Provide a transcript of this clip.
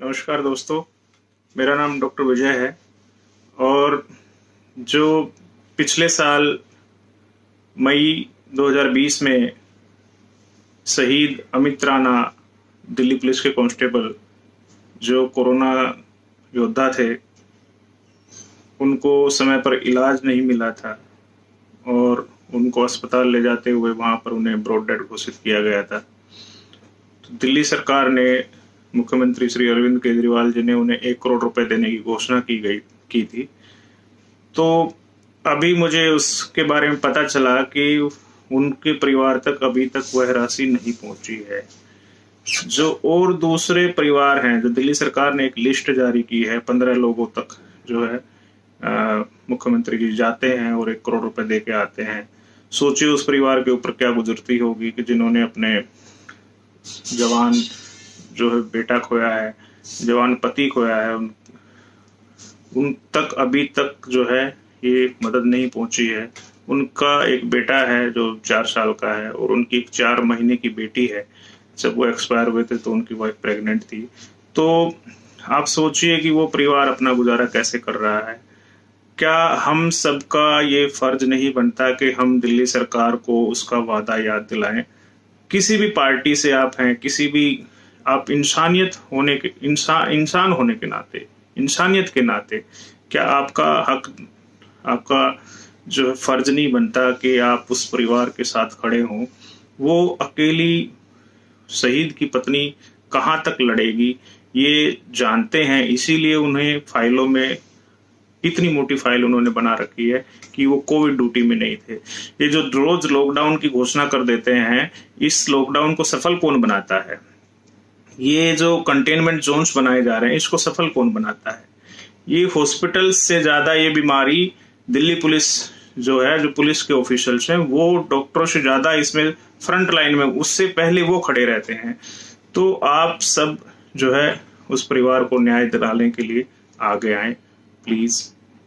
नमस्कार दोस्तों, मेरा नाम डॉक्टर विजय है और जो पिछले साल मई 2020 में शहीद अमित राणा दिल्ली पुलिस के कांस्टेबल जो कोरोना योद्धा थे, उनको समय पर इलाज नहीं मिला था और उनको अस्पताल ले जाते हुए वहाँ पर उन्हें ब्रॉड डेड घोषित किया गया था। तो दिल्ली सरकार ने मुख्यमंत्री श्री अरविंद केजरीवाल जी ने उन्हें एक करोड़ रुपए देने की घोषणा की गई, की थी। तो अभी मुझे उसके बारे में पता चला कि उनके परिवार तक अभी तक वह राशि नहीं पहुँची है। जो और दूसरे परिवार हैं, जो दिल्ली सरकार ने एक लिस्ट जारी की है, पंद्रह लोगों तक जो है मुख्यमंत्री जी जाते हैं और एक करोड़ रुपए दे के आते हैं। सोचिए उस परिवार के ऊपर क्या गुजरती होगी कि जिन्होंने अपने जवान जो है बेटा खोया है, जवान पति खोया है, उन उन तक, अभी तक जो है, ये मदद नहीं पहुँची है। उनका एक बेटा है जो चार साल का है और उनकी एक चार महीने की बेटी है। जब वो एक्सपायर हुए थे तो उनकी वाइफ प्रेग्नेंट थी। तो आप सोचिए कि वो परिवार अपना गुजारा कैसे कर रहा है। क्या हम सबका ये फ़र्ज़ नहीं बनता कि हम दिल्ली सरकार को उसका वादा याद दिलाएँ? किसी भी पार्टी से आप हैं, किसी भी आप इंसानियत होने के इंसान इंसान होने के नाते, इंसानियत के नाते, क्या आपका हक, आपका जो है फ़र्ज़ नहीं बनता कि आप उस परिवार के साथ खड़े हों? वो अकेली शहीद की पत्नी कहाँ तक लड़ेगी? ये जानते हैं, इसीलिए उन्हें फाइलों में, इतनी मोटी फ़ाइल उन्होंने बना रखी है कि वो कोविड ड्यूटी में नहीं थे। ये जो रोज लॉकडाउन की घोषणा कर देते हैं, इस लॉकडाउन को सफल कौन बनाता है? ये जो कंटेनमेंट जोन्स बनाए जा रहे हैं, इसको सफल कौन बनाता है? ये हॉस्पिटल से ज़्यादा ये बीमारी दिल्ली पुलिस जो है, जो पुलिस के ऑफिशियल्स हैं, वो डॉक्टरों से ज़्यादा इसमें फ्रंट लाइन में, उससे पहले वो खड़े रहते हैं। तो आप सब जो है, उस परिवार को न्याय दिलाने के लिए आगे आए प्लीज़